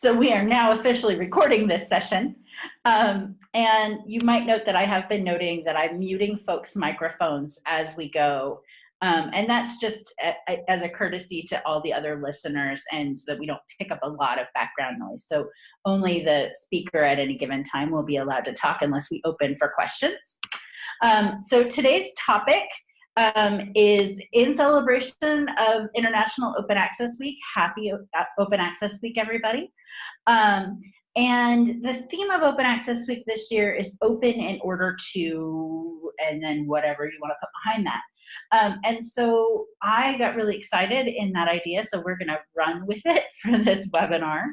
So we are now officially recording this session. Um, and you might note that I have been noting that I'm muting folks' microphones as we go. Um, and that's just a, a, as a courtesy to all the other listeners and so that we don't pick up a lot of background noise. So only the speaker at any given time will be allowed to talk unless we open for questions. Um, so today's topic um, is in celebration of International Open Access Week. Happy Open Access Week, everybody. Um, and the theme of Open Access Week this year is open in order to, and then whatever you want to put behind that. Um, and so I got really excited in that idea, so we're gonna run with it for this webinar.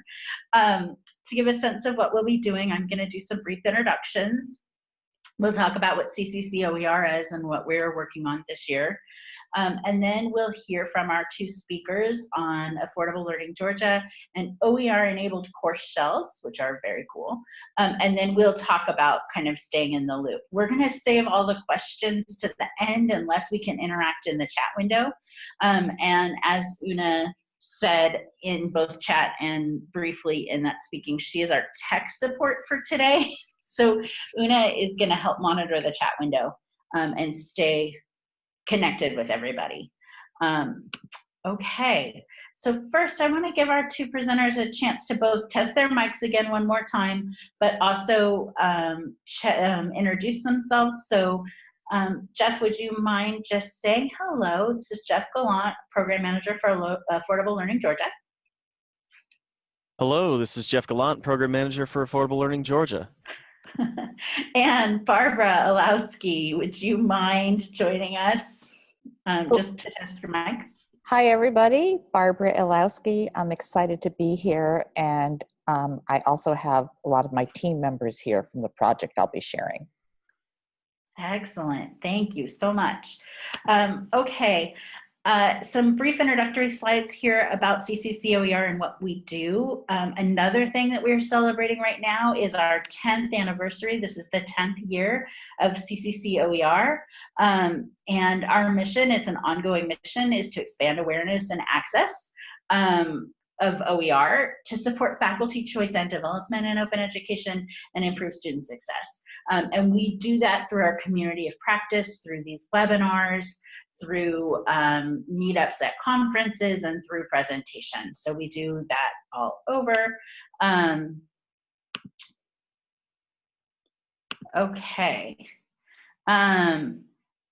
Um, to give a sense of what we'll be doing, I'm gonna do some brief introductions. We'll talk about what CCC OER is and what we're working on this year. Um, and then we'll hear from our two speakers on Affordable Learning Georgia and OER enabled course shells, which are very cool. Um, and then we'll talk about kind of staying in the loop. We're gonna save all the questions to the end unless we can interact in the chat window. Um, and as Una said in both chat and briefly in that speaking, she is our tech support for today. So Una is going to help monitor the chat window um, and stay connected with everybody. Um, okay, so first I want to give our two presenters a chance to both test their mics again one more time, but also um, um, introduce themselves. So um, Jeff, would you mind just saying hello? This is Jeff Gallant, Program Manager for Affordable Learning Georgia. Hello, this is Jeff Gallant, Program Manager for Affordable Learning Georgia. and Barbara Illowsky, would you mind joining us um, just to test your mic? Hi, everybody. Barbara Illowsky. I'm excited to be here, and um, I also have a lot of my team members here from the project I'll be sharing. Excellent. Thank you so much. Um, okay, uh, some brief introductory slides here about CCCOER and what we do. Um, another thing that we're celebrating right now is our 10th anniversary. This is the 10th year of CCCOER. Um, and our mission, it's an ongoing mission, is to expand awareness and access um, of OER to support faculty choice and development in open education and improve student success. Um, and we do that through our community of practice, through these webinars, through um, meetups at conferences and through presentations. So we do that all over. Um, okay. Um,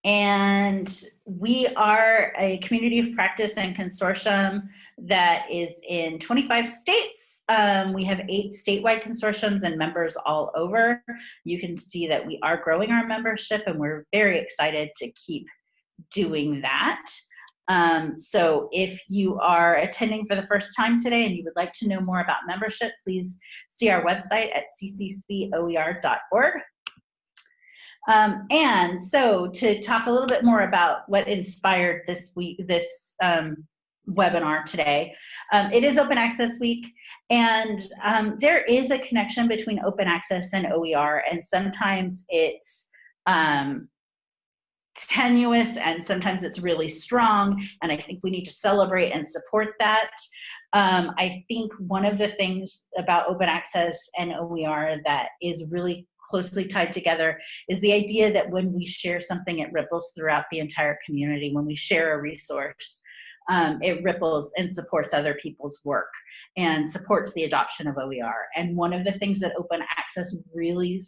and we are a community of practice and consortium that is in 25 states. Um, we have eight statewide consortiums and members all over. You can see that we are growing our membership and we're very excited to keep doing that. Um, so if you are attending for the first time today and you would like to know more about membership, please see our website at cccoer.org. Um, and so to talk a little bit more about what inspired this week, this um, webinar today. Um, it is Open Access Week, and um, there is a connection between open access and OER, and sometimes it's um, tenuous and sometimes it's really strong and I think we need to celebrate and support that. Um, I think one of the things about open access and OER that is really closely tied together is the idea that when we share something it ripples throughout the entire community. When we share a resource um, it ripples and supports other people's work and supports the adoption of OER. And one of the things that open access really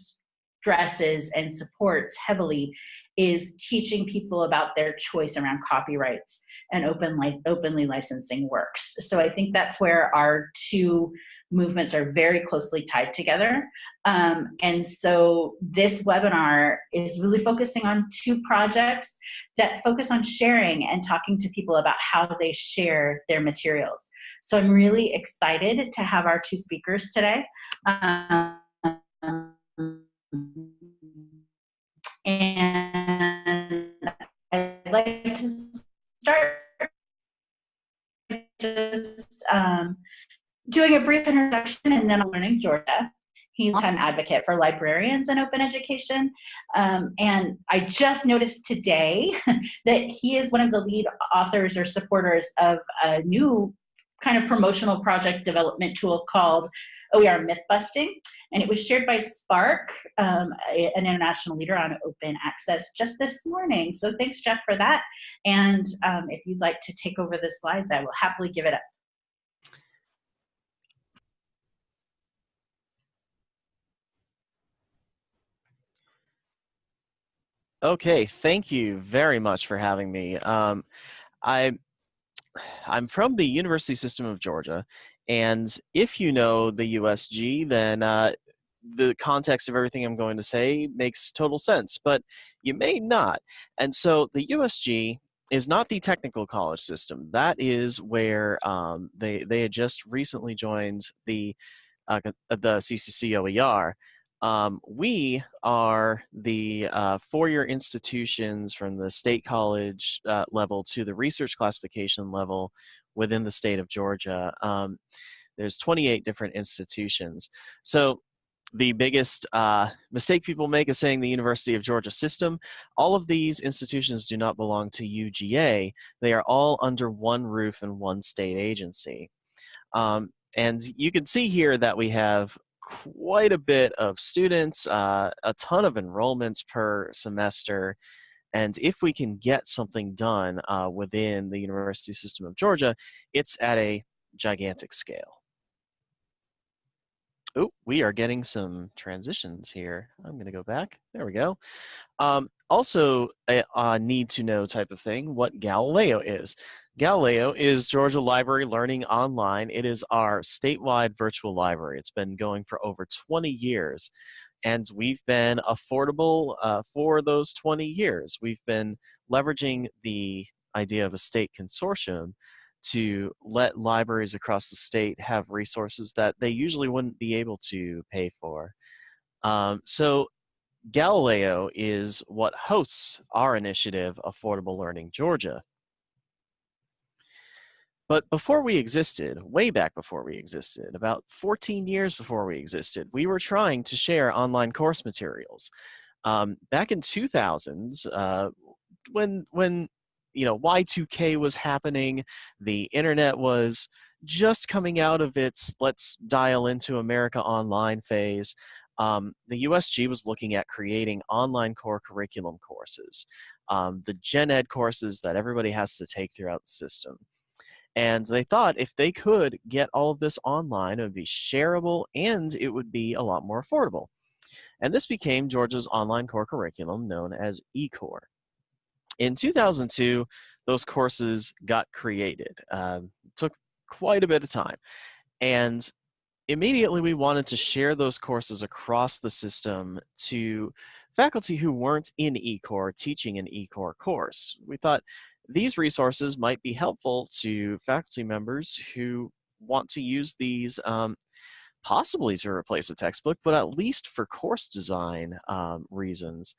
stresses and supports heavily is teaching people about their choice around copyrights and open li openly licensing works. So I think that's where our two movements are very closely tied together. Um, and so this webinar is really focusing on two projects that focus on sharing and talking to people about how they share their materials. So I'm really excited to have our two speakers today. Um, and I'd like to start just um, doing a brief introduction and then I'm learning Georgia. He's a time advocate for librarians and open education. Um, and I just noticed today that he is one of the lead authors or supporters of a new kind of promotional project development tool called OER Myth Busting. And it was shared by SPARC, um, an international leader on open access, just this morning. So thanks, Jeff, for that. And um, if you'd like to take over the slides, I will happily give it up. Okay, thank you very much for having me. Um, I, I'm from the University System of Georgia, and if you know the USG, then uh, the context of everything I'm going to say makes total sense, but you may not. And so the USG is not the technical college system. That is where um, they, they had just recently joined the, uh, the CCC OER. Um, we are the uh, four-year institutions from the state college uh, level to the research classification level within the state of Georgia. Um, there's 28 different institutions. So the biggest uh, mistake people make is saying the University of Georgia system. All of these institutions do not belong to UGA. They are all under one roof and one state agency. Um, and you can see here that we have quite a bit of students, uh, a ton of enrollments per semester. And if we can get something done uh, within the university system of Georgia, it's at a gigantic scale. Oh, we are getting some transitions here. I'm going to go back. There we go. Um, also, a, a need to know type of thing, what Galileo is. Galileo is Georgia Library Learning Online. It is our statewide virtual library. It's been going for over 20 years, and we've been affordable uh, for those 20 years. We've been leveraging the idea of a state consortium to let libraries across the state have resources that they usually wouldn't be able to pay for. Um, so Galileo is what hosts our initiative, Affordable Learning Georgia. But before we existed, way back before we existed, about 14 years before we existed, we were trying to share online course materials. Um, back in 2000s, uh, when, when you know, Y2K was happening, the internet was just coming out of its let's dial into America Online phase, um, the USG was looking at creating online core curriculum courses, um, the gen ed courses that everybody has to take throughout the system. And they thought if they could get all of this online, it would be shareable and it would be a lot more affordable. And this became Georgia's online core curriculum known as eCore. In 2002, those courses got created. Um, took quite a bit of time. And immediately we wanted to share those courses across the system to faculty who weren't in eCore teaching an eCore course. We thought these resources might be helpful to faculty members who want to use these um, possibly to replace a textbook, but at least for course design um, reasons.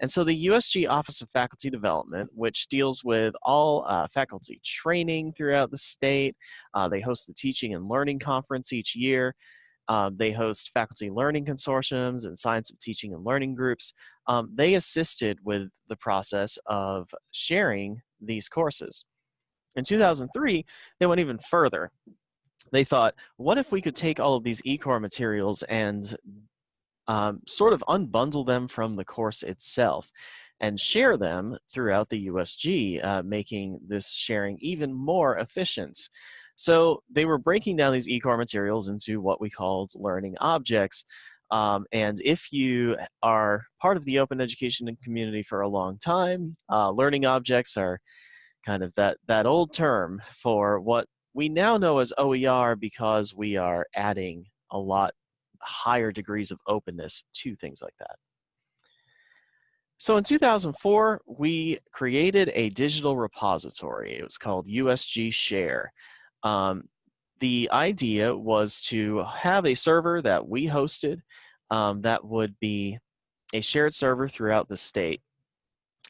And so the USG Office of Faculty Development, which deals with all uh, faculty training throughout the state, uh, they host the Teaching and Learning Conference each year. Um, they host faculty learning consortiums and science of teaching and learning groups. Um, they assisted with the process of sharing these courses. In 2003, they went even further. They thought, what if we could take all of these eCore materials and um, sort of unbundle them from the course itself and share them throughout the USG, uh, making this sharing even more efficient. So they were breaking down these eCore materials into what we called learning objects. Um, and if you are part of the open education community for a long time, uh, learning objects are kind of that, that old term for what we now know as OER because we are adding a lot higher degrees of openness to things like that. So in 2004, we created a digital repository. It was called USG Share. Um, the idea was to have a server that we hosted um, that would be a shared server throughout the state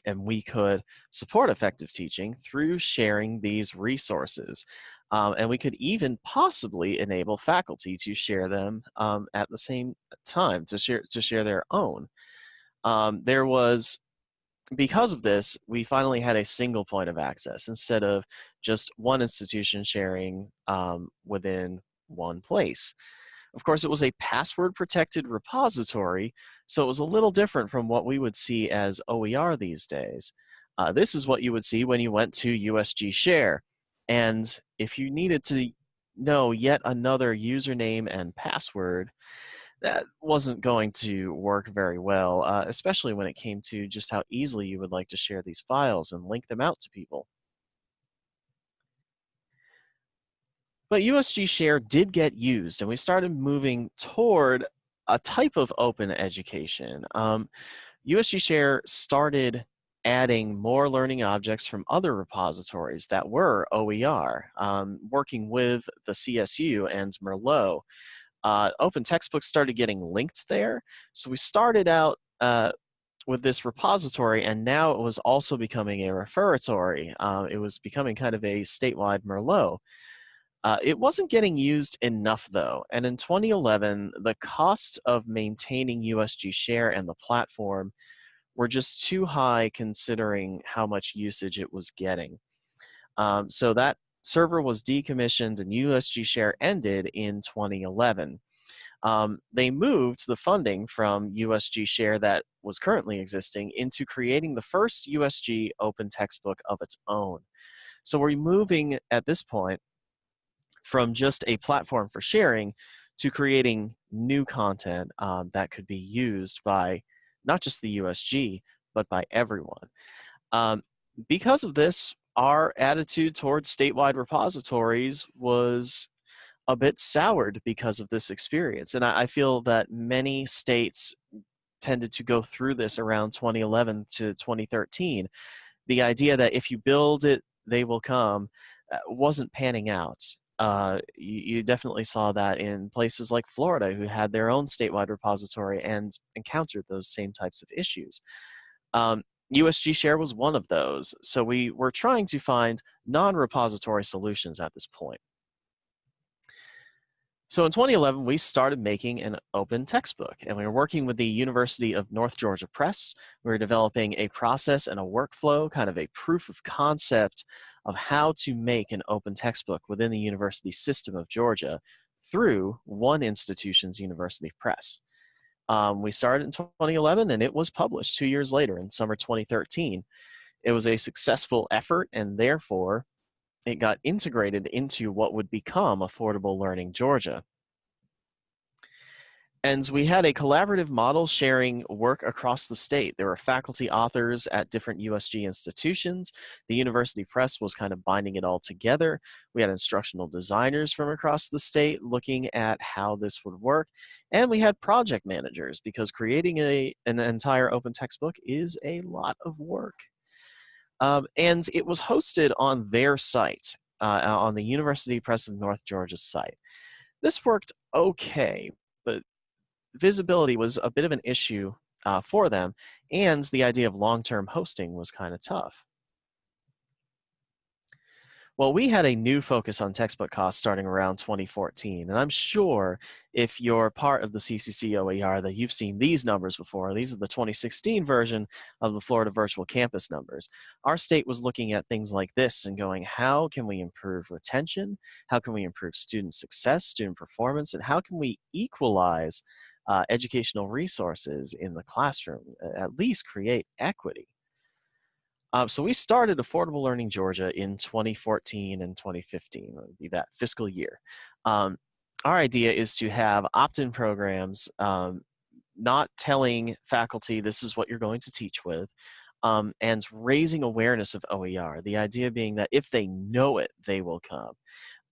and we could support effective teaching through sharing these resources. Um, and we could even possibly enable faculty to share them um, at the same time, to share, to share their own. Um, there was because of this, we finally had a single point of access instead of just one institution sharing um, within one place. Of course, it was a password protected repository, so it was a little different from what we would see as OER these days. Uh, this is what you would see when you went to USG Share. And if you needed to know yet another username and password, that wasn't going to work very well, uh, especially when it came to just how easily you would like to share these files and link them out to people. But USG Share did get used, and we started moving toward a type of open education. Um, USG Share started adding more learning objects from other repositories that were OER, um, working with the CSU and Merlot. Uh, open textbooks started getting linked there. So we started out uh, with this repository, and now it was also becoming a referatory. Uh, it was becoming kind of a statewide Merlot. Uh, it wasn't getting used enough though, and in 2011, the cost of maintaining USG Share and the platform were just too high considering how much usage it was getting. Um, so that server was decommissioned and USG Share ended in 2011. Um, they moved the funding from USG Share that was currently existing into creating the first USG open textbook of its own. So we're moving at this point from just a platform for sharing to creating new content um, that could be used by not just the USG, but by everyone. Um, because of this, our attitude towards statewide repositories was a bit soured because of this experience. And I, I feel that many states tended to go through this around 2011 to 2013. The idea that if you build it, they will come uh, wasn't panning out uh, you, you, definitely saw that in places like Florida, who had their own statewide repository and encountered those same types of issues. Um, USG Share was one of those, so we were trying to find non-repository solutions at this point. So in 2011, we started making an open textbook, and we were working with the University of North Georgia Press. We were developing a process and a workflow, kind of a proof of concept of how to make an open textbook within the university system of Georgia through one institution's university press. Um, we started in 2011 and it was published two years later in summer 2013. It was a successful effort and therefore it got integrated into what would become Affordable Learning Georgia. And we had a collaborative model sharing work across the state. There were faculty authors at different USG institutions. The university press was kind of binding it all together. We had instructional designers from across the state looking at how this would work. And we had project managers because creating a, an entire open textbook is a lot of work. Um, and it was hosted on their site, uh, on the University Press of North Georgia's site. This worked okay, visibility was a bit of an issue uh, for them, and the idea of long-term hosting was kind of tough. Well, we had a new focus on textbook costs starting around 2014, and I'm sure if you're part of the CCC OER that you've seen these numbers before. These are the 2016 version of the Florida Virtual Campus numbers. Our state was looking at things like this and going, how can we improve retention? How can we improve student success, student performance, and how can we equalize uh, educational resources in the classroom, at least create equity? Um, so we started Affordable Learning Georgia in 2014 and 2015, would be that fiscal year. Um, our idea is to have opt-in programs, um, not telling faculty this is what you're going to teach with, um, and raising awareness of OER. The idea being that if they know it, they will come.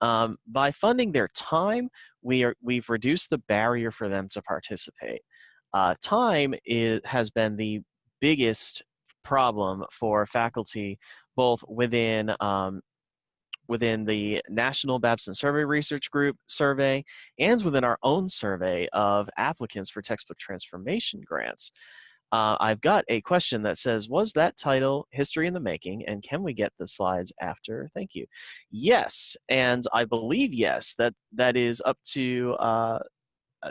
Um, by funding their time, we are, we've reduced the barrier for them to participate. Uh, time is, has been the biggest problem for faculty both within um, within the National Babson Survey Research Group survey and within our own survey of applicants for textbook transformation grants. Uh, I've got a question that says, was that title History in the Making and can we get the slides after? Thank you. Yes, and I believe yes, that, that is up to uh,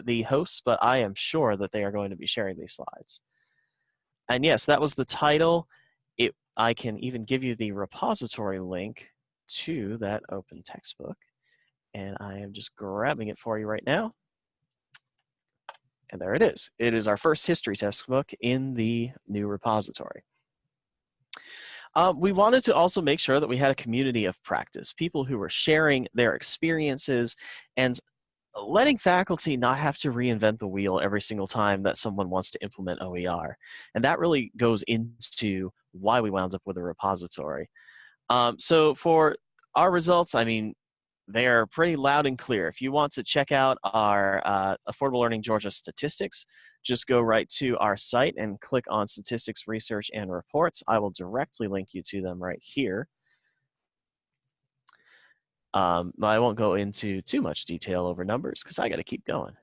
the hosts, but I am sure that they are going to be sharing these slides. and yes, that was the title. It, I can even give you the repository link to that open textbook. And I am just grabbing it for you right now. And there it is. It is our first history textbook in the new repository. Um, we wanted to also make sure that we had a community of practice, people who were sharing their experiences and letting faculty not have to reinvent the wheel every single time that someone wants to implement OER. And that really goes into why we wound up with a repository. Um, so for our results, I mean, they are pretty loud and clear. If you want to check out our uh, Affordable Learning Georgia statistics, just go right to our site and click on Statistics, Research, and Reports. I will directly link you to them right here. Um, I won't go into too much detail over numbers because I got to keep going.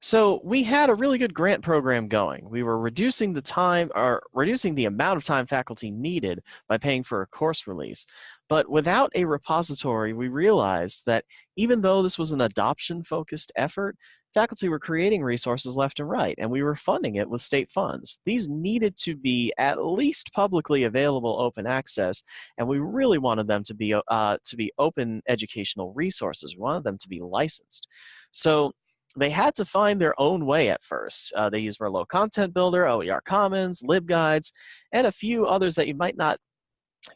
So we had a really good grant program going. We were reducing the time or reducing the amount of time faculty needed by paying for a course release. But without a repository, we realized that even though this was an adoption focused effort, faculty were creating resources left and right, and we were funding it with state funds. These needed to be at least publicly available open access, and we really wanted them to be, uh, to be open educational resources. We wanted them to be licensed. So they had to find their own way at first. Uh, they used Merlot Content Builder, OER Commons, LibGuides, and a few others that you might not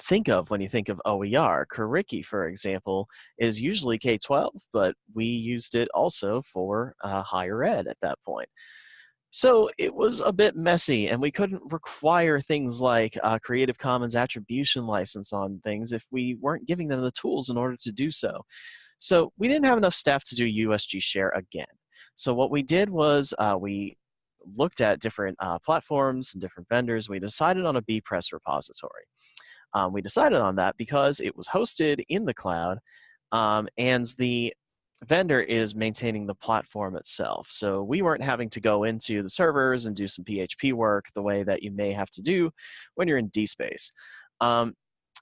think of when you think of OER. Curriki, for example, is usually K-12, but we used it also for uh, higher ed at that point. So it was a bit messy, and we couldn't require things like Creative Commons attribution license on things if we weren't giving them the tools in order to do so. So we didn't have enough staff to do USG Share again. So what we did was uh, we looked at different uh, platforms and different vendors. We decided on a bepress repository. Um, we decided on that because it was hosted in the cloud um, and the vendor is maintaining the platform itself. So we weren't having to go into the servers and do some PHP work the way that you may have to do when you're in DSpace. Um,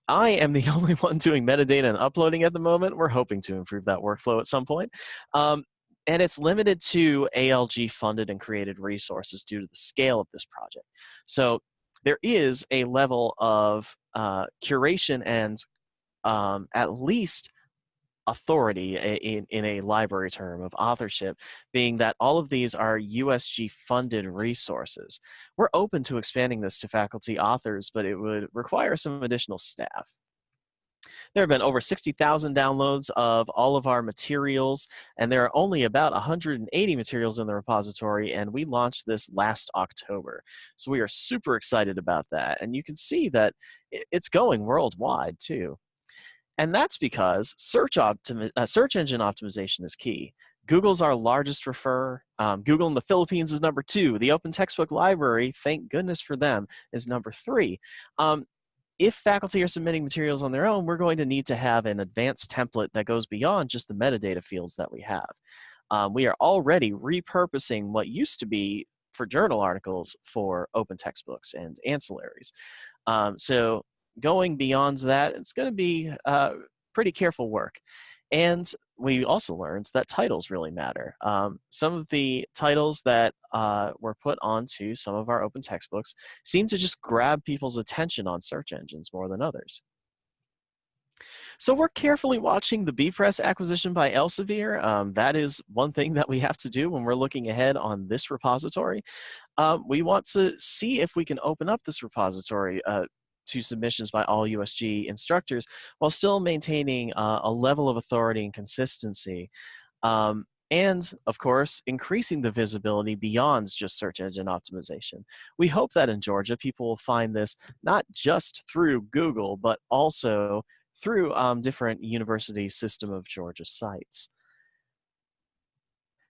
I am the only one doing metadata and uploading at the moment. We're hoping to improve that workflow at some point. Um, and it's limited to ALG funded and created resources due to the scale of this project. So there is a level of uh, curation and um, at least authority in, in a library term of authorship, being that all of these are USG funded resources. We're open to expanding this to faculty authors, but it would require some additional staff. There have been over 60,000 downloads of all of our materials, and there are only about 180 materials in the repository, and we launched this last October. So we are super excited about that, and you can see that it's going worldwide too. And that's because search, uh, search engine optimization is key. Google's our largest referrer. Um, Google in the Philippines is number two. The Open Textbook Library, thank goodness for them, is number three. Um, if faculty are submitting materials on their own, we're going to need to have an advanced template that goes beyond just the metadata fields that we have. Um, we are already repurposing what used to be for journal articles for open textbooks and ancillaries. Um, so going beyond that, it's going to be uh, pretty careful work. And we also learned that titles really matter. Um, some of the titles that uh, were put onto some of our open textbooks seem to just grab people's attention on search engines more than others. So we're carefully watching the bepress acquisition by Elsevier. Um, that is one thing that we have to do when we're looking ahead on this repository. Um, we want to see if we can open up this repository uh, to submissions by all USG instructors while still maintaining uh, a level of authority and consistency. Um, and of course, increasing the visibility beyond just search engine optimization. We hope that in Georgia, people will find this not just through Google, but also through um, different university system of Georgia sites.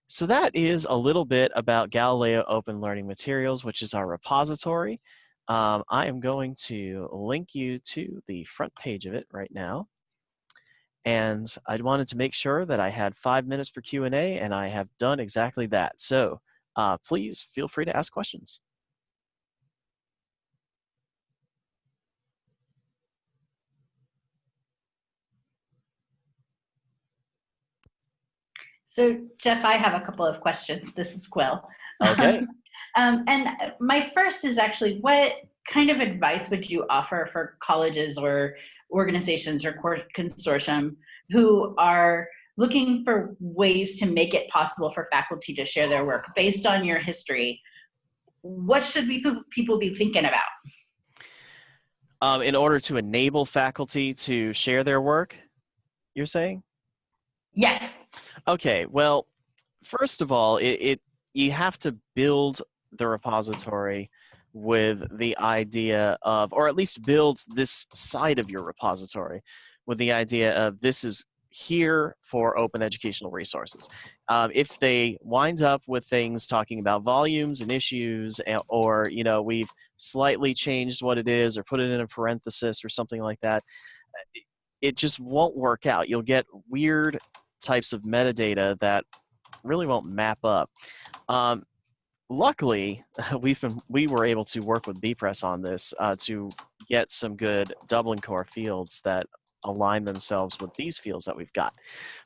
So that is a little bit about Galileo Open Learning Materials, which is our repository. Um, I am going to link you to the front page of it right now. And I wanted to make sure that I had five minutes for Q&A, and I have done exactly that. So uh, please feel free to ask questions. So Jeff, I have a couple of questions. This is Quill. Okay. Um, and my first is actually what kind of advice would you offer for colleges or organizations or consortium who are looking for ways to make it possible for faculty to share their work based on your history? What should we, people be thinking about? Um, in order to enable faculty to share their work, you're saying? Yes. Okay, well, first of all, it, it you have to build the repository with the idea of, or at least build this side of your repository with the idea of this is here for open educational resources. Um, if they wind up with things talking about volumes and issues, or you know we've slightly changed what it is, or put it in a parenthesis or something like that, it just won't work out. You'll get weird types of metadata that really won't map up. Um, luckily, we've been we were able to work with Bepress on this uh, to get some good Dublin core fields that align themselves with these fields that we've got.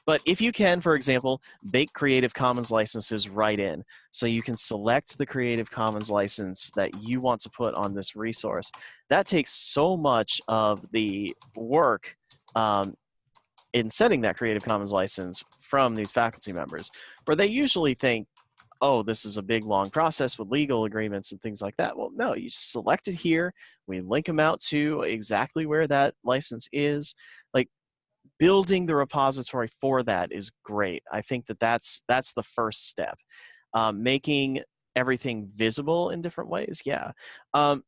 But if you can, for example, bake Creative Commons licenses right in, so you can select the Creative Commons license that you want to put on this resource, that takes so much of the work um, in setting that Creative Commons license from these faculty members, where they usually think, oh, this is a big long process with legal agreements and things like that. Well, no, you just select it here. We link them out to exactly where that license is. Like building the repository for that is great. I think that that's that's the first step. Um, making everything visible in different ways, yeah. Um,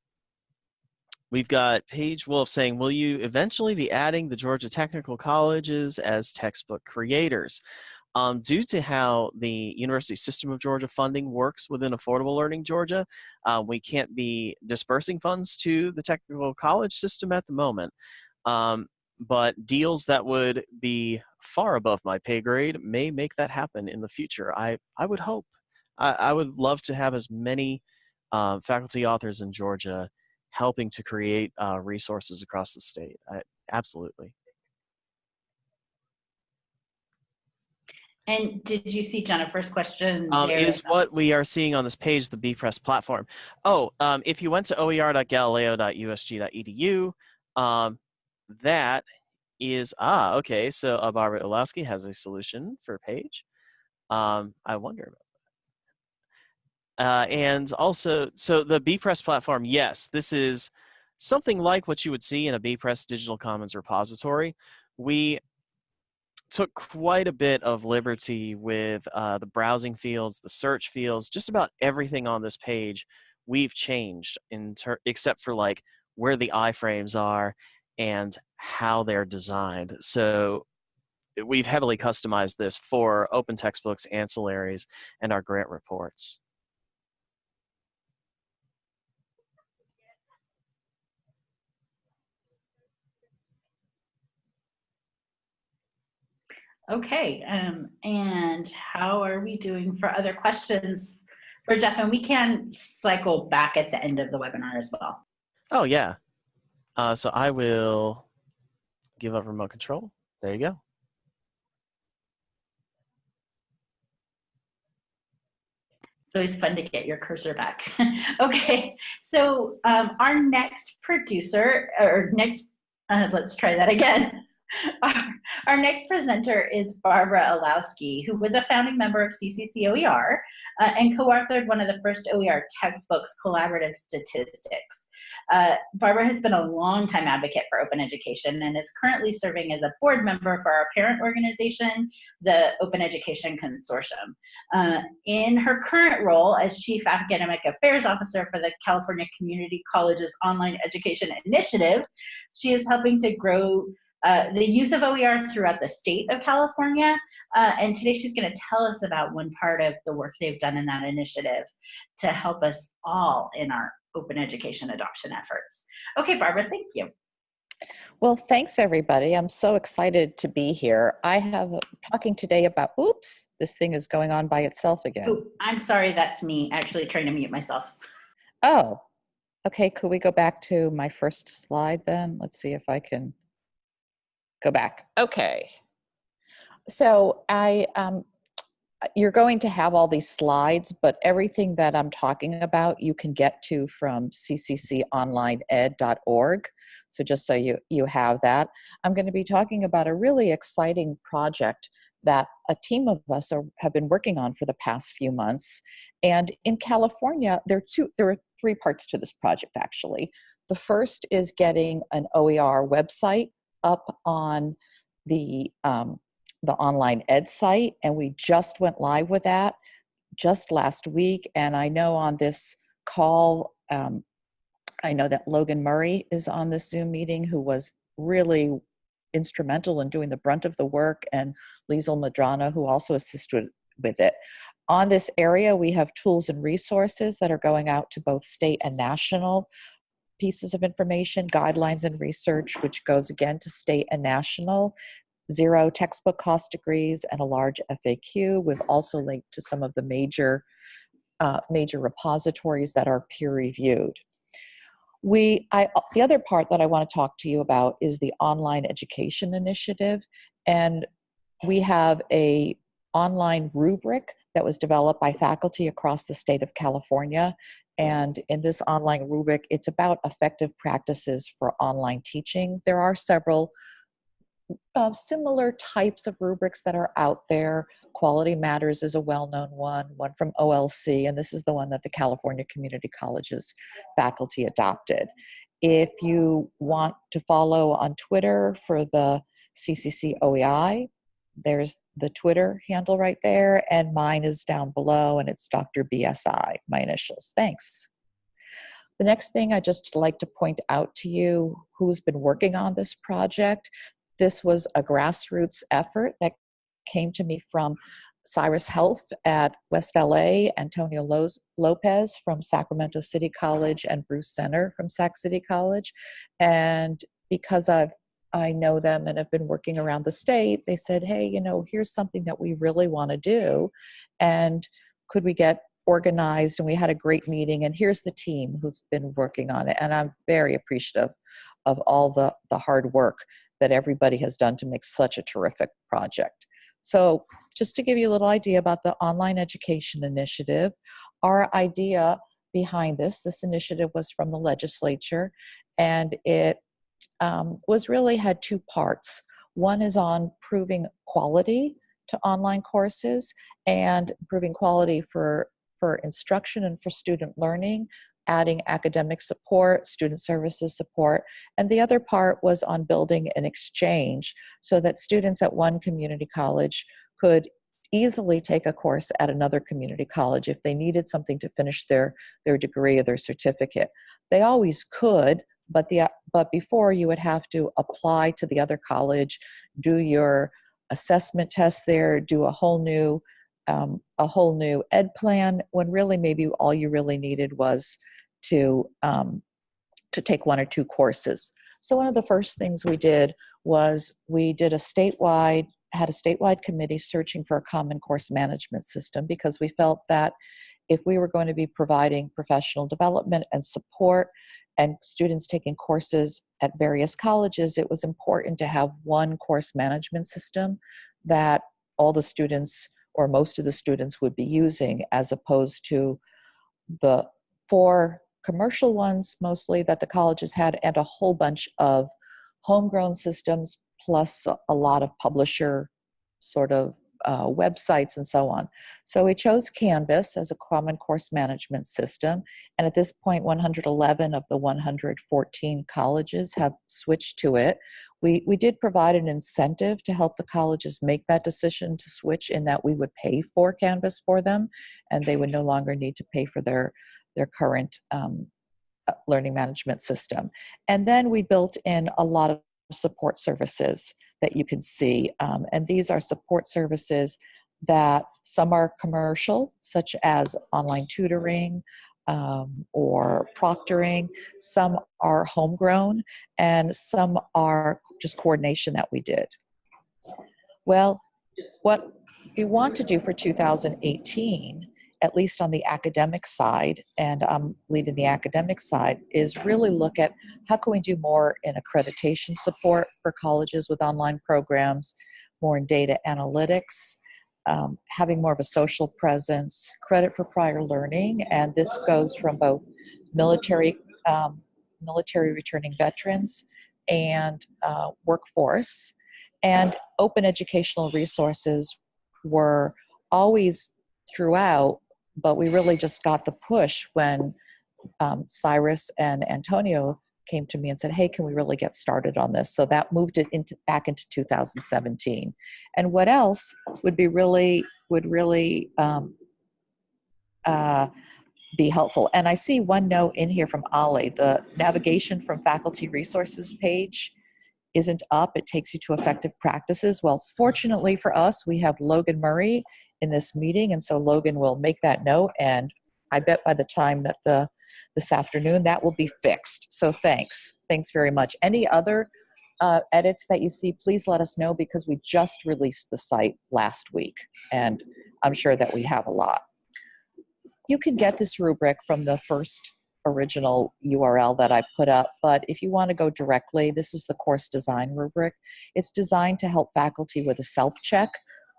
We've got Paige Wolf saying, will you eventually be adding the Georgia Technical Colleges as textbook creators? Um, due to how the University System of Georgia funding works within Affordable Learning Georgia, uh, we can't be dispersing funds to the technical college system at the moment. Um, but deals that would be far above my pay grade may make that happen in the future. I, I would hope. I, I would love to have as many uh, faculty authors in Georgia helping to create uh, resources across the state. I, absolutely. And did you see Jennifer's question? Um, is what we are seeing on this page the BPress platform. Oh, um, if you went to oer.galileo.usg.edu, um, that is, ah, okay, so uh, Barbara Illowsky has a solution for Paige. Um, I wonder about. Uh, and also, so the Bepress platform, yes, this is something like what you would see in a Bepress Digital Commons repository. We took quite a bit of liberty with uh, the browsing fields, the search fields, just about everything on this page we've changed in except for like where the iframes are and how they're designed. So we've heavily customized this for open textbooks, ancillaries, and our grant reports. Okay, um, and how are we doing for other questions for Jeff? And we can cycle back at the end of the webinar as well. Oh, yeah. Uh, so I will give up remote control. There you go. It's always fun to get your cursor back. okay, so um, our next producer, or next, uh, let's try that again. Our, next presenter is Barbara Illowsky, who was a founding member of CCCOER uh, and co-authored one of the first OER textbooks, Collaborative Statistics. Uh, Barbara has been a longtime advocate for open education and is currently serving as a board member for our parent organization, the Open Education Consortium. Uh, in her current role as Chief Academic Affairs Officer for the California Community Colleges Online Education Initiative, she is helping to grow uh, the use of OER throughout the state of California. Uh, and today she's going to tell us about one part of the work they've done in that initiative to help us all in our open education adoption efforts. Okay, Barbara, thank you. Well, thanks everybody. I'm so excited to be here. I have talking today about, oops, this thing is going on by itself again. Ooh, I'm sorry, that's me actually trying to mute myself. Oh, okay. Could we go back to my first slide then? Let's see if I can go back. Okay. So I, um, you're going to have all these slides, but everything that I'm talking about you can get to from ccconlineed.org. So just so you, you have that. I'm going to be talking about a really exciting project that a team of us are, have been working on for the past few months. And in California, there are two, there are three parts to this project actually. The first is getting an OER website up on the um, the online ed site, and we just went live with that just last week. And I know on this call, um, I know that Logan Murray is on this Zoom meeting, who was really instrumental in doing the brunt of the work, and Liesel Madrana who also assisted with it. On this area, we have tools and resources that are going out to both state and national pieces of information, guidelines and research, which goes again to state and national, zero textbook cost degrees, and a large FAQ. We've also linked to some of the major, uh, major repositories that are peer reviewed. We, I, the other part that I want to talk to you about is the online education initiative. And we have a online rubric that was developed by faculty across the state of California. And in this online rubric, it's about effective practices for online teaching. There are several uh, similar types of rubrics that are out there. Quality Matters is a well-known one, one from OLC, and this is the one that the California Community Colleges faculty adopted. If you want to follow on Twitter for the CCC OEI, there's the Twitter handle right there, and mine is down below, and it's Dr. BSI, my initials. Thanks. The next thing I just like to point out to you who's been working on this project. This was a grassroots effort that came to me from Cyrus Helf at West LA, Antonio Lopez from Sacramento City College, and Bruce Center from Sac City College. And because I've I know them and have been working around the state, they said, hey, you know, here's something that we really want to do. And could we get organized? And we had a great meeting. And here's the team who's been working on it. And I'm very appreciative of all the, the hard work that everybody has done to make such a terrific project. So just to give you a little idea about the online education initiative, our idea behind this, this initiative was from the legislature and it um, was really had two parts. One is on proving quality to online courses and improving quality for, for instruction and for student learning, adding academic support, student services support, and the other part was on building an exchange so that students at one community college could easily take a course at another community college if they needed something to finish their, their degree or their certificate. They always could, but the but before you would have to apply to the other college do your assessment test there do a whole new um, a whole new ed plan when really maybe all you really needed was to um, to take one or two courses. So one of the first things we did was we did a statewide had a statewide committee searching for a common course management system because we felt that if we were going to be providing professional development and support and students taking courses at various colleges, it was important to have one course management system that all the students or most of the students would be using as opposed to the four commercial ones mostly that the colleges had and a whole bunch of homegrown systems plus a lot of publisher sort of uh, websites and so on. So we chose Canvas as a common course management system. And at this point, 111 of the 114 colleges have switched to it. We, we did provide an incentive to help the colleges make that decision to switch in that we would pay for Canvas for them and they would no longer need to pay for their, their current um, uh, learning management system. And then we built in a lot of support services that you can see. Um, and these are support services that some are commercial, such as online tutoring um, or proctoring. Some are homegrown, and some are just coordination that we did. Well, what we want to do for 2018 at least on the academic side, and I'm leading the academic side, is really look at how can we do more in accreditation support for colleges with online programs, more in data analytics, um, having more of a social presence, credit for prior learning, and this goes from both military, um, military returning veterans and uh, workforce. And open educational resources were always throughout, but we really just got the push when um, Cyrus and Antonio came to me and said, "Hey, can we really get started on this?" So that moved it into back into 2017. And what else would be really would really um, uh, be helpful? And I see one note in here from Ali. The navigation from faculty resources page isn't up. It takes you to effective practices. Well, fortunately for us, we have Logan Murray in this meeting, and so Logan will make that note and I bet by the time that the this afternoon that will be fixed. So thanks, thanks very much. Any other uh, edits that you see, please let us know because we just released the site last week, and I'm sure that we have a lot. You can get this rubric from the first original URL that I put up, but if you want to go directly, this is the course design rubric. It's designed to help faculty with a self-check,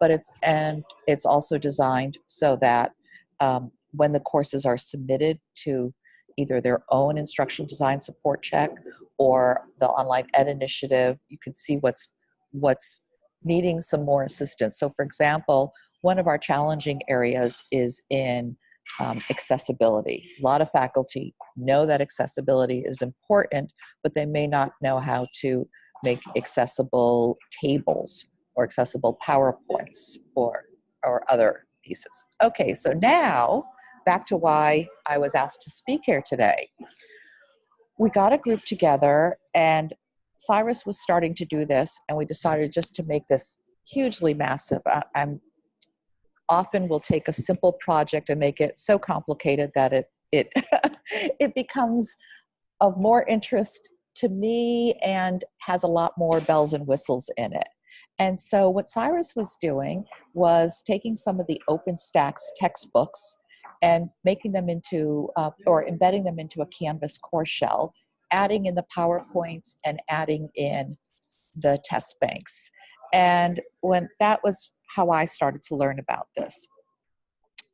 but it's and it's also designed so that um, when the courses are submitted to either their own instructional design support check or the online ed initiative you can see what's what's needing some more assistance. So for example one of our challenging areas is in um, accessibility. A lot of faculty know that accessibility is important but they may not know how to make accessible tables or accessible powerpoints or or other pieces okay so now back to why I was asked to speak here today. We got a group together, and Cyrus was starting to do this, and we decided just to make this hugely massive. I, I'm often will take a simple project and make it so complicated that it it it becomes of more interest to me and has a lot more bells and whistles in it. And so what Cyrus was doing was taking some of the OpenStax textbooks and making them into uh, or embedding them into a Canvas course shell, adding in the PowerPoints and adding in the test banks. And when that was how I started to learn about this.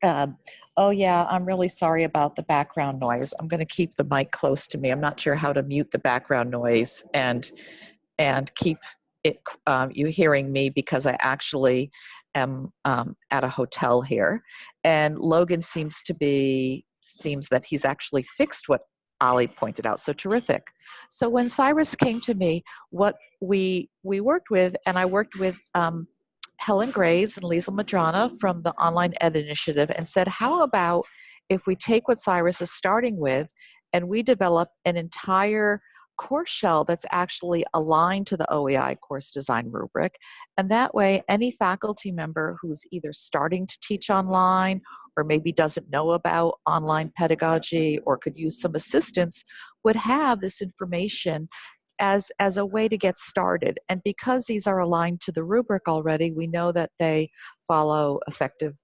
Um, oh yeah, I'm really sorry about the background noise. I'm going to keep the mic close to me. I'm not sure how to mute the background noise and and keep it um, you hearing me because I actually am um, at a hotel here, and Logan seems to be seems that he's actually fixed what Ali pointed out. So terrific. So when Cyrus came to me, what we we worked with, and I worked with um, Helen Graves and Lisa Madrana from the Online Ed Initiative, and said, how about if we take what Cyrus is starting with, and we develop an entire course shell that's actually aligned to the OEI course design rubric. And that way, any faculty member who's either starting to teach online or maybe doesn't know about online pedagogy or could use some assistance would have this information as, as a way to get started. And because these are aligned to the rubric already, we know that they follow effective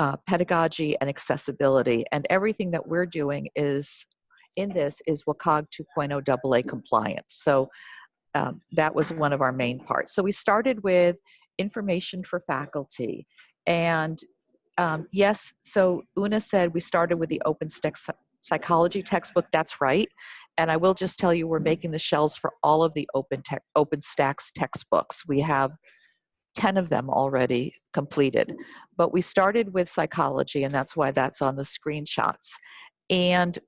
uh, pedagogy and accessibility. And everything that we're doing is in this is WCAG 2.0 AA compliant. So um, that was one of our main parts. So we started with information for faculty. And um, yes, so Una said we started with the open psychology textbook. That's right. And I will just tell you, we're making the shells for all of the open te- OpenStax textbooks. We have 10 of them already completed. But we started with psychology, and that's why that's on the screenshots. And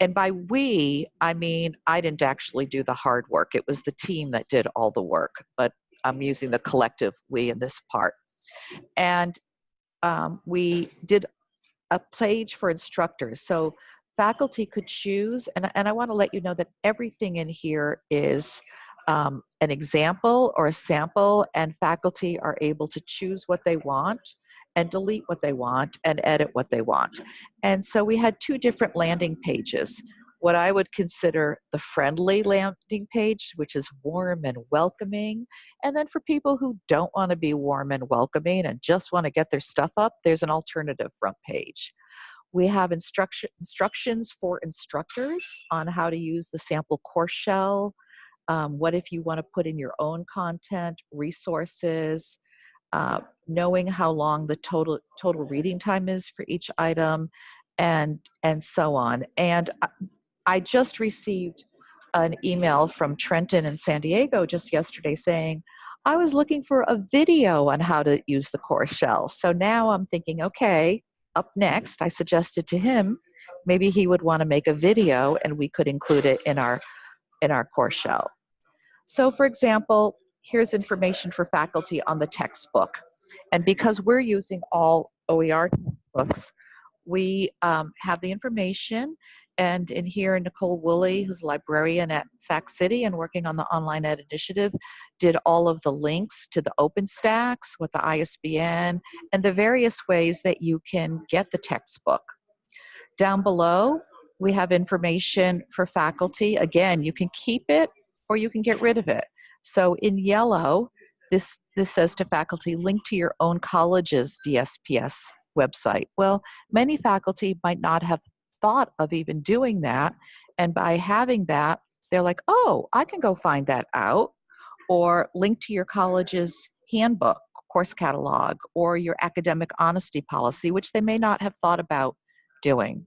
and by we, I mean I didn't actually do the hard work. It was the team that did all the work, but I'm using the collective we in this part. And um, we did a page for instructors. So faculty could choose, and, and I want to let you know that everything in here is um, an example or a sample, and faculty are able to choose what they want and delete what they want and edit what they want. And so we had two different landing pages. What I would consider the friendly landing page, which is warm and welcoming. And then for people who don't want to be warm and welcoming and just want to get their stuff up, there's an alternative front page. We have instruction, instructions for instructors on how to use the sample course shell. Um, what if you want to put in your own content, resources, uh, knowing how long the total total reading time is for each item, and and so on. And I, just received an email from Trenton and San Diego just yesterday saying, I was looking for a video on how to use the course shell. So now I'm thinking, okay, up next, I suggested to him, maybe he would want to make a video and we could include it in our in our course shell. So for example, here's information for faculty on the textbook. And because we're using all OER books, we um, have the information and in here, Nicole Woolley, who's a librarian at Sac City and working on the Online Ed Initiative, did all of the links to the OpenStax with the ISBN and the various ways that you can get the textbook. Down below, we have information for faculty. Again, you can keep it or you can get rid of it. So in yellow, this, this says to faculty, link to your own college's DSPS website. Well, many faculty might not have thought of even doing that. And by having that, they're like, oh, I can go find that out. Or link to your college's handbook, course catalog, or your academic honesty policy, which they may not have thought about doing.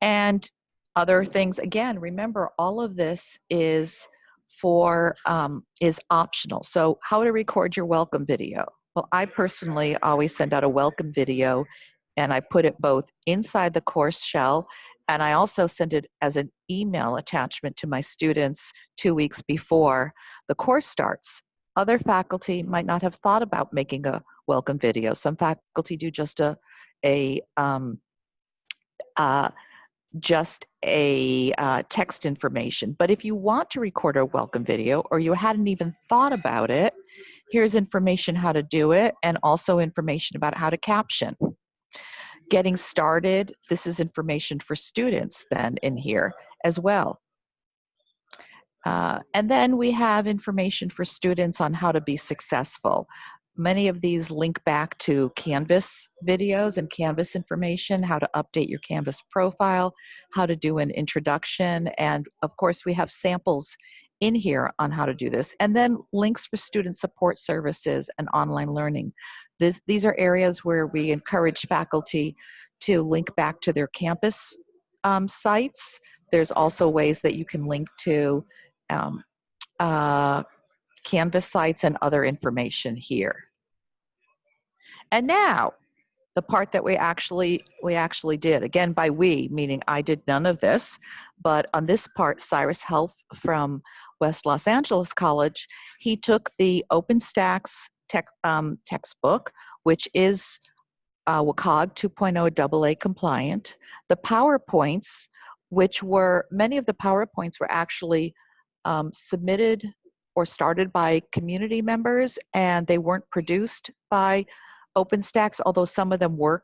And other things, again, remember all of this is for um, is optional. So how to record your welcome video. Well, I personally always send out a welcome video and I put it both inside the course shell and I also send it as an email attachment to my students two weeks before the course starts. Other faculty might not have thought about making a welcome video. Some faculty do just a, a um, uh, just a uh, text information. But if you want to record a welcome video or you hadn't even thought about it, here's information how to do it and also information about how to caption getting started, this is information for students then in here as well. Uh, and then we have information for students on how to be successful. Many of these link back to Canvas videos and Canvas information, how to update your Canvas profile, how to do an introduction, and of course we have samples in here on how to do this. And then links for student support services and online learning. This, these are areas where we encourage faculty to link back to their campus um, sites. There's also ways that you can link to um, uh, Canvas sites and other information here. And now, the part that we actually we actually did again by we meaning i did none of this but on this part cyrus Helf from west los angeles college he took the openstax tech, um, textbook which is uh, WCAG 2.0 AA compliant the powerpoints which were many of the powerpoints were actually um, submitted or started by community members and they weren't produced by OpenStax, although some of them were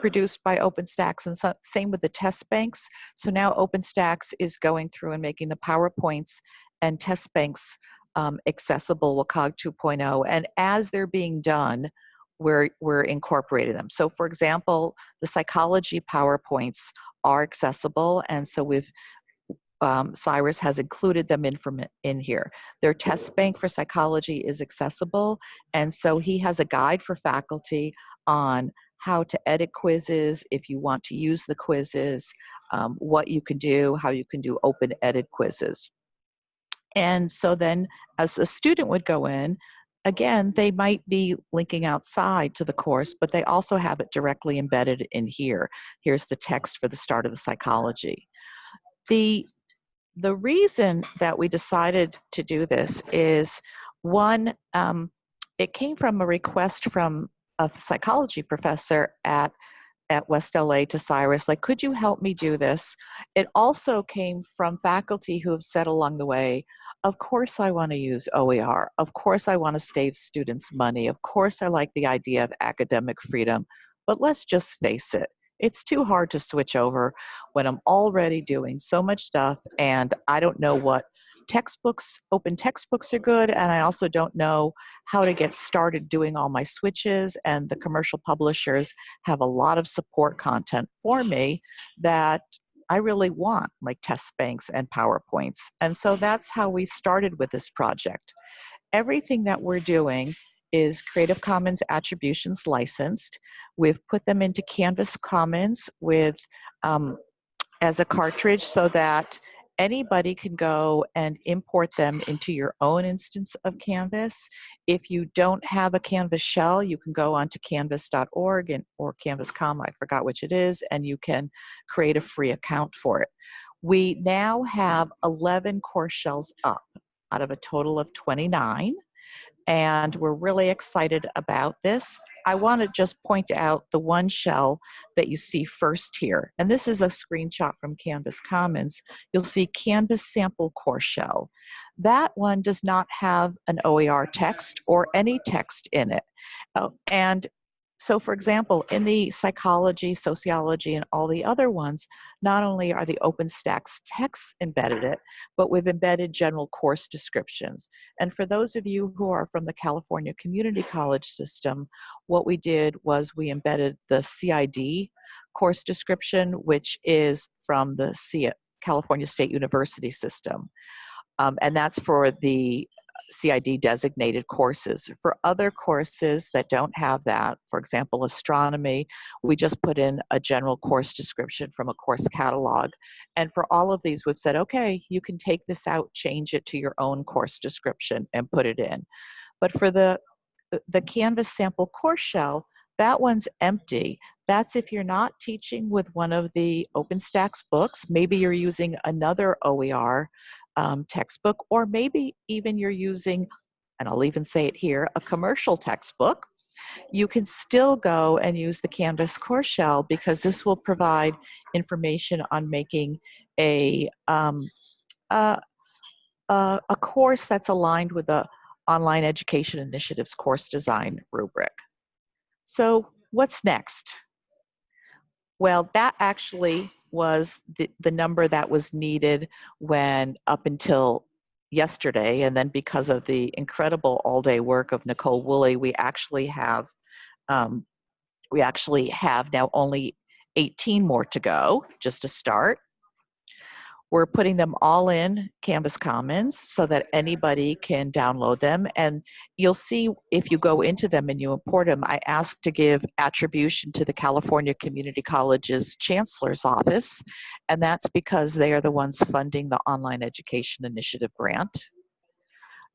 produced by OpenStax and so, same with the test banks. So now OpenStax is going through and making the PowerPoints and test banks um, accessible WCAG 2.0. And as they're being done, we're, we're incorporating them. So for example, the psychology PowerPoints are accessible. And so we've um, Cyrus has included them in from in here. Their test bank for psychology is accessible, and so he has a guide for faculty on how to edit quizzes, if you want to use the quizzes, um, what you can do, how you can do open edit quizzes. And so then as a student would go in, again, they might be linking outside to the course, but they also have it directly embedded in here. Here's the text for the start of the psychology. The the reason that we decided to do this is one, um, it came from a request from a psychology professor at at West LA to Cyrus, like, could you help me do this? It also came from faculty who have said along the way, of course I want to use OER. Of course I want to save students money. Of course I like the idea of academic freedom. But let's just face it, it's too hard to switch over when I'm already doing so much stuff and I don't know what textbooks, open textbooks are good, and I also don't know how to get started doing all my switches. And the commercial publishers have a lot of support content for me that I really want, like test banks and PowerPoints. And so that's how we started with this project. Everything that we're doing is Creative Commons attributions licensed. We've put them into Canvas Commons with um, as a cartridge so that anybody can go and import them into your own instance of Canvas. If you don't have a Canvas shell, you can go onto canvas.org and, or canvas.com, I forgot which it is, and you can create a free account for it. We now have 11 course shells up out of a total of 29 and we're really excited about this. I want to just point out the one shell that you see first here, and this is a screenshot from Canvas Commons. You'll see Canvas Sample Course Shell. That one does not have an OER text or any text in it. Oh, and so for example, in the psychology, sociology, and all the other ones, not only are the OpenStax texts embedded it, but we've embedded general course descriptions. And for those of you who are from the California Community College system, what we did was we embedded the CID course description, which is from the California State University system. Um, and that's for the CID designated courses. For other courses that don't have that, for example, astronomy, we just put in a general course description from a course catalog. And for all of these, we've said, okay, you can take this out, change it to your own course description and put it in. But for the, uh, the Canvas sample course shell, that one's empty. That's if you're not teaching with one of the OpenStax books. Maybe you're using another OER um, textbook, or maybe even you're using, and I'll even say it here, a commercial textbook, you can still go and use the Canvas course shell because this will provide information on making a, um, a, a, a course that's aligned with the Online Education Initiative's course design rubric. So what's next? Well, that actually was the, the number that was needed when up until yesterday and then because of the incredible all-day work of Nicole Woolley we actually have um, we actually have now only 18 more to go just to start we're putting them all in Canvas Commons so that anybody can download them. And you'll see if you go into them and you import them, I asked to give attribution to the California Community College's Chancellor's Office. And that's because they are the ones funding the Online Education Initiative grant.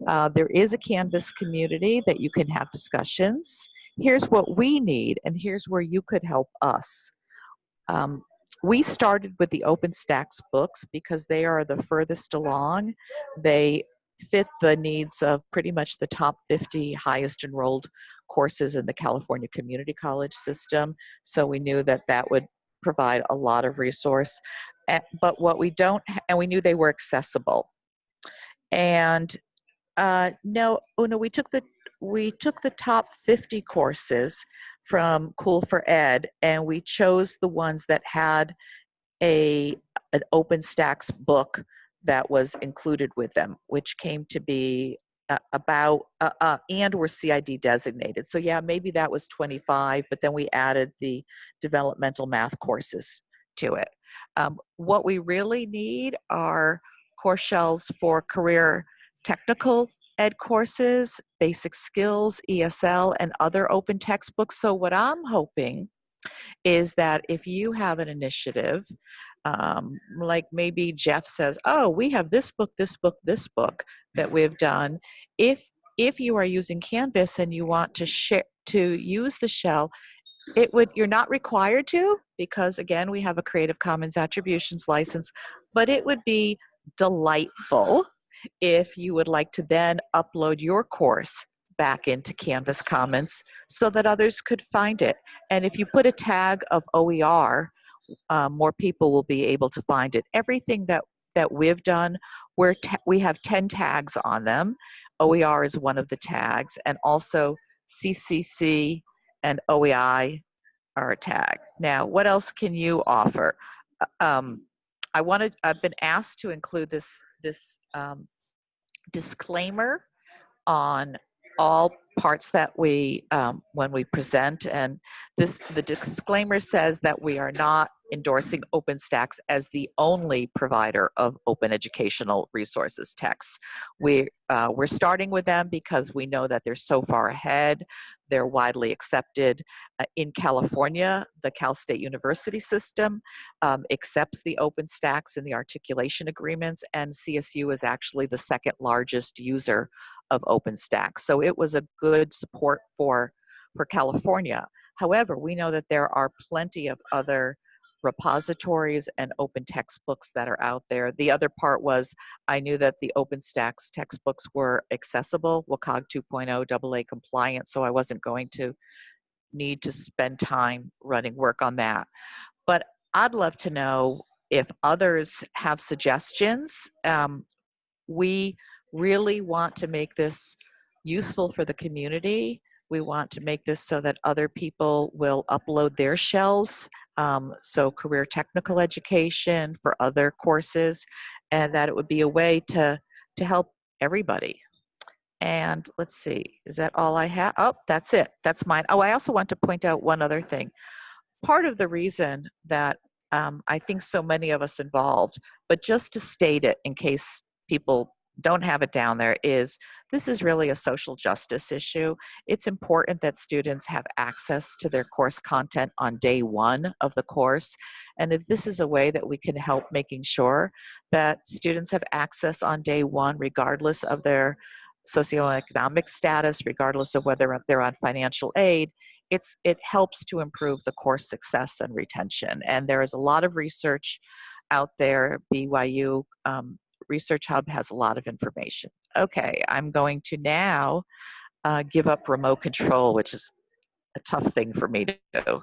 Uh, there is a Canvas community that you can have discussions. Here's what we need, and here's where you could help us. Um, we started with the OpenStax books because they are the furthest along. They fit the needs of pretty much the top 50 highest enrolled courses in the California Community College system. So we knew that that would provide a lot of resource. But what we don't, and we knew they were accessible. And uh, no, oh no, we took the we took the top 50 courses from COOL4Ed, and we chose the ones that had a an OpenStax book that was included with them, which came to be uh, about uh, uh, and were CID designated. So yeah, maybe that was 25, but then we added the developmental math courses to it. Um, what we really need are course shells for career technical ed courses, basic skills, ESL, and other open textbooks. So what I'm hoping is that if you have an initiative, um, like maybe Jeff says, oh, we have this book, this book, this book that we've done. If, if you are using Canvas and you want to share, to use the shell, it would, you're not required to, because again, we have a Creative Commons attributions license, but it would be delightful if you would like to then upload your course back into Canvas Commons so that others could find it. And if you put a tag of OER, um, more people will be able to find it. Everything that, that we've done, we're we have 10 tags on them. OER is one of the tags, and also CCC and OEI are a tag. Now, what else can you offer? Uh, um, I wanted, I've been asked to include this this um, disclaimer on all parts that we, um, when we present, and this, the disclaimer says that we are not endorsing OpenStax as the only provider of open educational resources texts. We, uh, we're starting with them because we know that they're so far ahead. They're widely accepted. Uh, in California, the Cal State University system um, accepts the OpenStax in the articulation agreements, and CSU is actually the second largest user of OpenStax. So it was a good support for, for California. However, we know that there are plenty of other repositories and open textbooks that are out there. The other part was I knew that the OpenStax textbooks were accessible, WCAG 2.0 AA compliant, so I wasn't going to need to spend time running work on that. But I'd love to know if others have suggestions. Um, we really want to make this useful for the community we want to make this so that other people will upload their shells, um, so career technical education for other courses, and that it would be a way to, to help everybody. And let's see, is that all I have? Oh, that's it. That's mine. Oh, I also want to point out one other thing. Part of the reason that um, I think so many of us involved, but just to state it in case people don't have it down there is this is really a social justice issue. It's important that students have access to their course content on day one of the course. And if this is a way that we can help making sure that students have access on day one, regardless of their socioeconomic status, regardless of whether they're on financial aid, it's, it helps to improve the course success and retention. And there is a lot of research out there, BYU um, Research Hub has a lot of information. Okay, I'm going to now uh, give up remote control, which is a tough thing for me to do.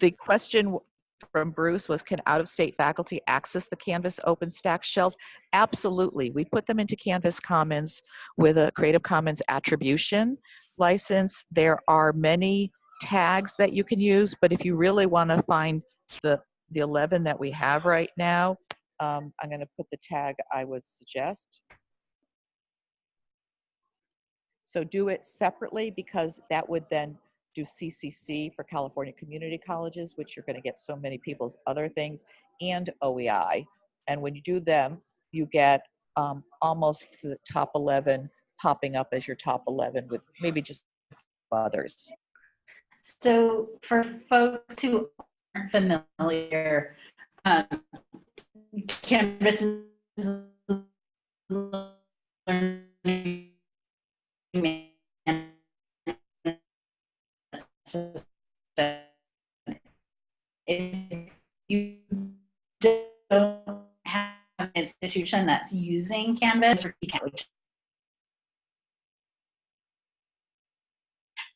The question from Bruce was, can out-of-state faculty access the Canvas OpenStax shells? Absolutely. We put them into Canvas Commons with a Creative Commons attribution license. There are many tags that you can use, but if you really want to find the, the 11 that we have right now, um, I'm going to put the tag I would suggest. So do it separately because that would then do CCC for California Community Colleges, which you're going to get so many people's other things, and OEI. And when you do them, you get um, almost the top 11 popping up as your top 11 with maybe just others. So for folks who aren't familiar, um, Canvas is learning if you don't have an institution that's using Canvas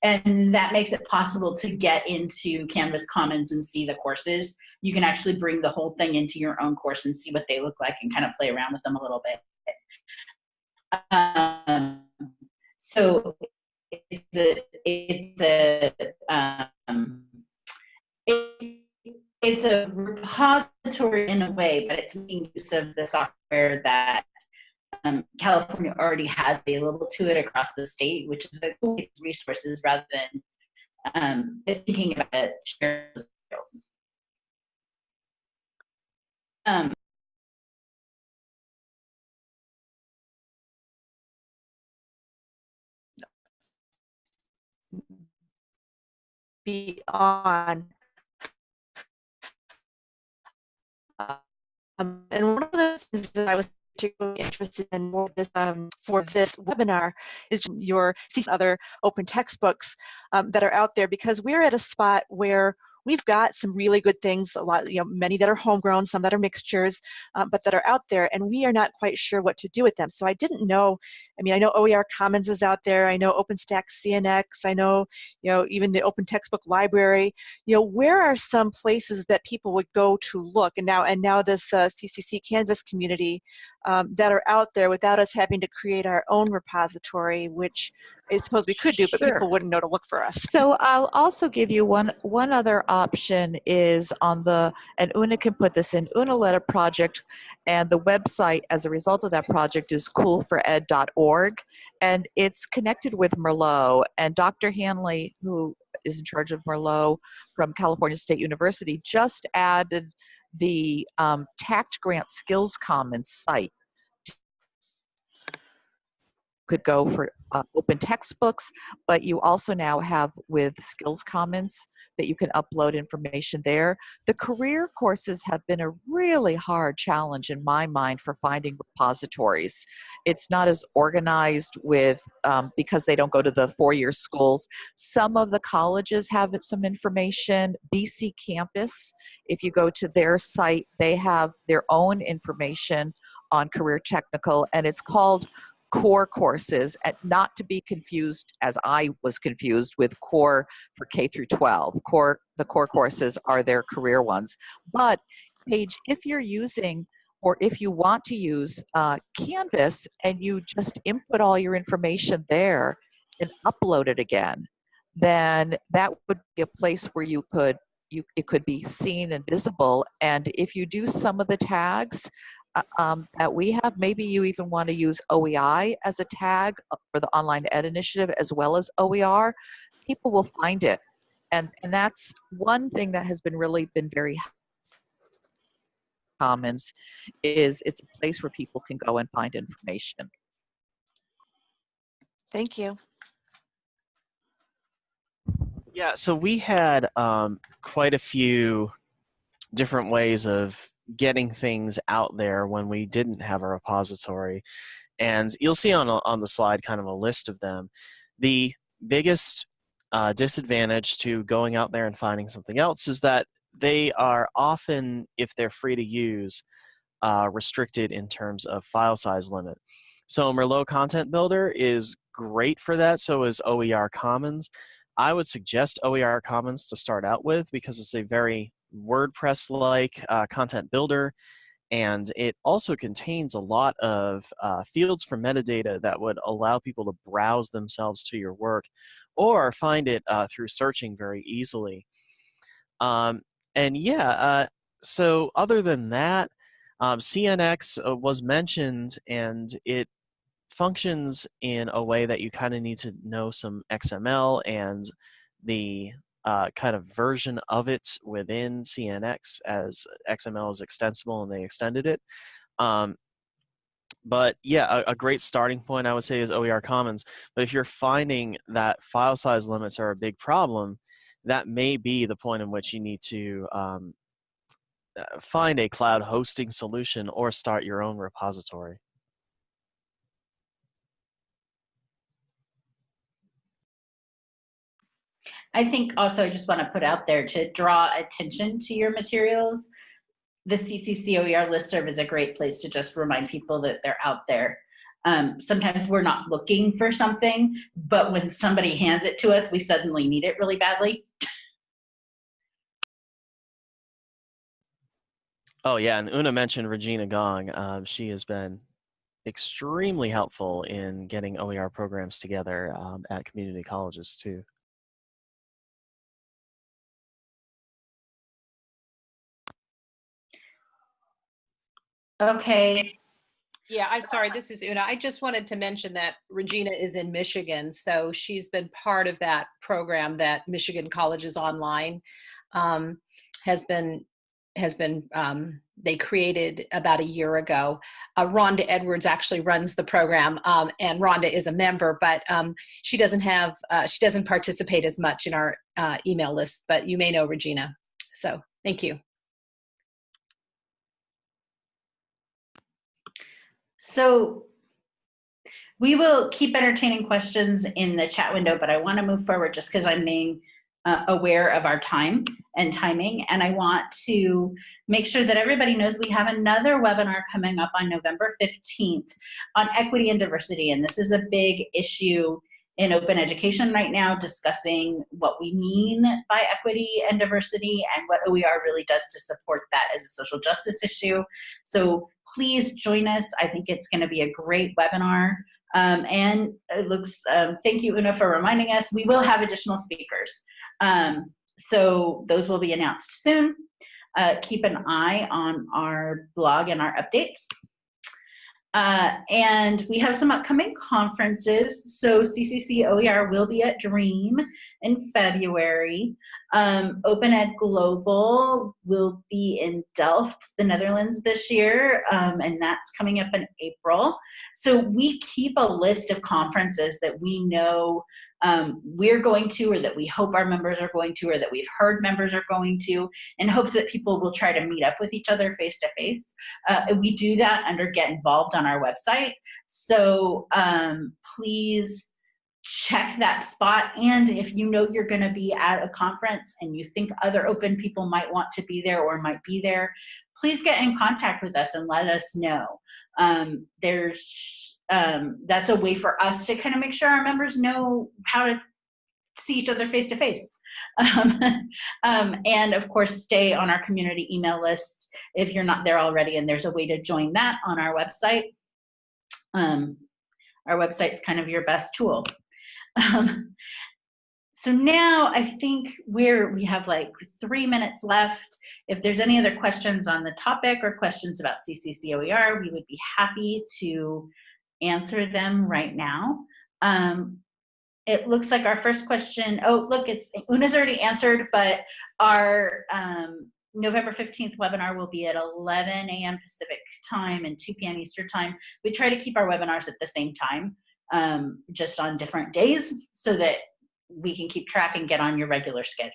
and that makes it possible to get into Canvas Commons and see the courses. You can actually bring the whole thing into your own course and see what they look like and kind of play around with them a little bit. Um, so it's a, it's a, um, it, it's a repository in a way, but it's making use of the software that um, California already has available to it across the state, which is a cool resources rather than um, thinking about share skills. Um, be on um, and one of the things that I was particularly interested in more this um, for this webinar is your see other open textbooks um, that are out there because we're at a spot where we've got some really good things, a lot, you know, many that are homegrown, some that are mixtures, um, but that are out there, and we are not quite sure what to do with them. So I didn't know, I mean, I know OER Commons is out there, I know OpenStax CNX, I know, you know, even the Open Textbook Library, you know, where are some places that people would go to look? And now, and now this uh, CCC Canvas community um, that are out there without us having to create our own repository, which I suppose we could do, but Sure. people wouldn't know to look for us. So I'll also give you one one other option is on the and Una can put this in. Una led a project, and the website as a result of that project is cool4ed.org, and it's connected with Merlot. And Dr. Hanley, who is in charge of Merlot from California State University, just added the um, TAACCCT Grant Skills Commons site could go for uh, open textbooks, but you also now have with Skills Commons that you can upload information there. The career courses have been a really hard challenge in my mind for finding repositories. It's not as organized with, um, because they don't go to the four-year schools. Some of the colleges have some information. BC Campus, if you go to their site, they have their own information on career technical, and it's called core courses and not to be confused as I was confused with core for K through 12. Core the core courses are their career ones. But Paige, if you're using or if you want to use uh, Canvas and you just input all your information there and upload it again, then that would be a place where you could you it could be seen and visible. And if you do some of the tags, um, that we have. Maybe you even want to use OEI as a tag uh, for the Online Ed Initiative as well as OER. People will find it. And, and that's one thing that has been really been very commons is it's a place where people can go and find information. Thank you. Yeah, so we had um, quite a few different ways of getting things out there when we didn't have a repository. And you'll see on, on the slide kind of a list of them. The biggest uh, disadvantage to going out there and finding something else is that they are often, if they're free to use, uh, restricted in terms of file size limit. So Merlot Content Builder is great for that, so is OER Commons. I would suggest OER Commons to start out with because it's a very WordPress-like uh, content builder, and it also contains a lot of uh, fields for metadata that would allow people to browse themselves to your work or find it uh, through searching very easily. Um, and yeah, uh, so other than that, um, CNX uh, was mentioned and it functions in a way that you kind of need to know some XML and the uh, kind of version of it within CNX as XML is extensible and they extended it. Um, but yeah, a, a, great starting point I would say is OER Commons. But if you're finding that file size limits are a big problem, that may be the point in which you need to um, uh, find a cloud hosting solution or start your own repository. I think also I just want to put out there to draw attention to your materials. The CCCOER listserv is a great place to just remind people that they're out there. Um, sometimes we're not looking for something, but when somebody hands it to us, we suddenly need it really badly. Oh yeah, and Una mentioned Regina Gong. Um, she has been extremely helpful in getting OER programs together um, at community colleges too. Okay. Yeah, I'm sorry, this is Una. I just wanted to mention that Regina is in Michigan, so she's been part of that program that Michigan Colleges Online um, has been has been um, they created about a year ago. Uh, Rhonda Edwards actually runs the program, um, and Rhonda is a member, but um, she doesn't have uh, she doesn't participate as much in our uh, email list. But you may know Regina. So thank you. So we will keep entertaining questions in the chat window, but I want to move forward just because I'm being uh, aware of our time and timing. And I want to make sure that everybody knows we have another webinar coming up on November 15th on equity and diversity. And this is a big issue in open education right now discussing what we mean by equity and diversity and what OER really does to support that as a social justice issue. So please join us. I think it's going to be a great webinar. Um, and it looks, um, thank you, Una, for reminding us, we will have additional speakers. Um, so those will be announced soon. Uh, keep an eye on our blog and our updates. Uh, and we have some upcoming conferences. So CCC OER will be at DREAM in February. Um, Open Ed Global will be in Delft, the Netherlands this year, um, and that's coming up in April. So we keep a list of conferences that we know um, we're going to or that we hope our members are going to or that we've heard members are going to in hopes that people will try to meet up with each other face to face. Uh, we do that under get involved on our website. So um, please check that spot and if you know you're going to be at a conference and you think other open people might want to be there or might be there please get in contact with us and let us know um, there's um, that's a way for us to kind of make sure our members know how to see each other face to face. And of course, stay on our community email list if you're not there already, and there's a way to join that on our website. Um, our website's kind of your best tool. Um, so now I think we're, we have like three minutes left. If there's any other questions on the topic or questions about CCCOER, we would be happy to answer them right now. Um, it looks like our first question, oh, look, it's Una's already answered, but our um, November 15th webinar will be at 11 a.m. Pacific time and 2 p.m. Eastern time. We try to keep our webinars at the same time, um, just on different days so that we can keep track and get on your regular schedule.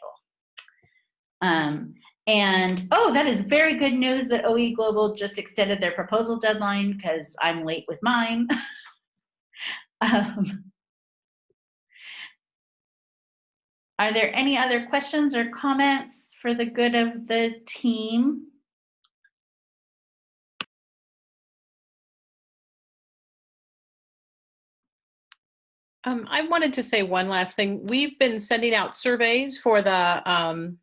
Um, and oh, that is very good news that OE Global just extended their proposal deadline because I'm late with mine. um, are there any other questions or comments for the good of the team? Um, I wanted to say one last thing. We've been sending out surveys for the um,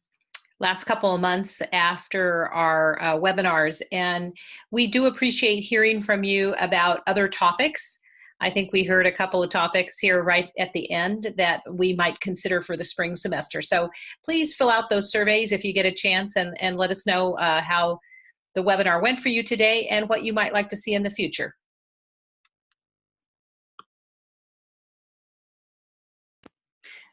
last couple of months after our uh, webinars. And we do appreciate hearing from you about other topics. I think we heard a couple of topics here right at the end that we might consider for the spring semester. So please fill out those surveys if you get a chance and, and let us know uh, how the webinar went for you today and what you might like to see in the future.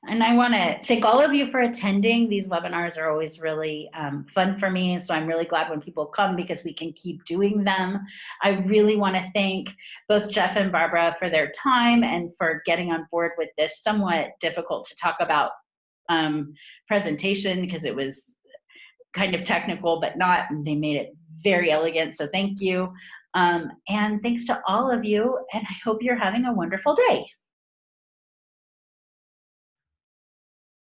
And I want to thank all of you for attending. These webinars are always really um, fun for me. So I'm really glad when people come because we can keep doing them. I really want to thank both Jeff and Barbara for their time and for getting on board with this somewhat difficult to talk about um, presentation because it was kind of technical, but not, they made it very elegant. So thank you. Um, and thanks to all of you. And I hope you're having a wonderful day.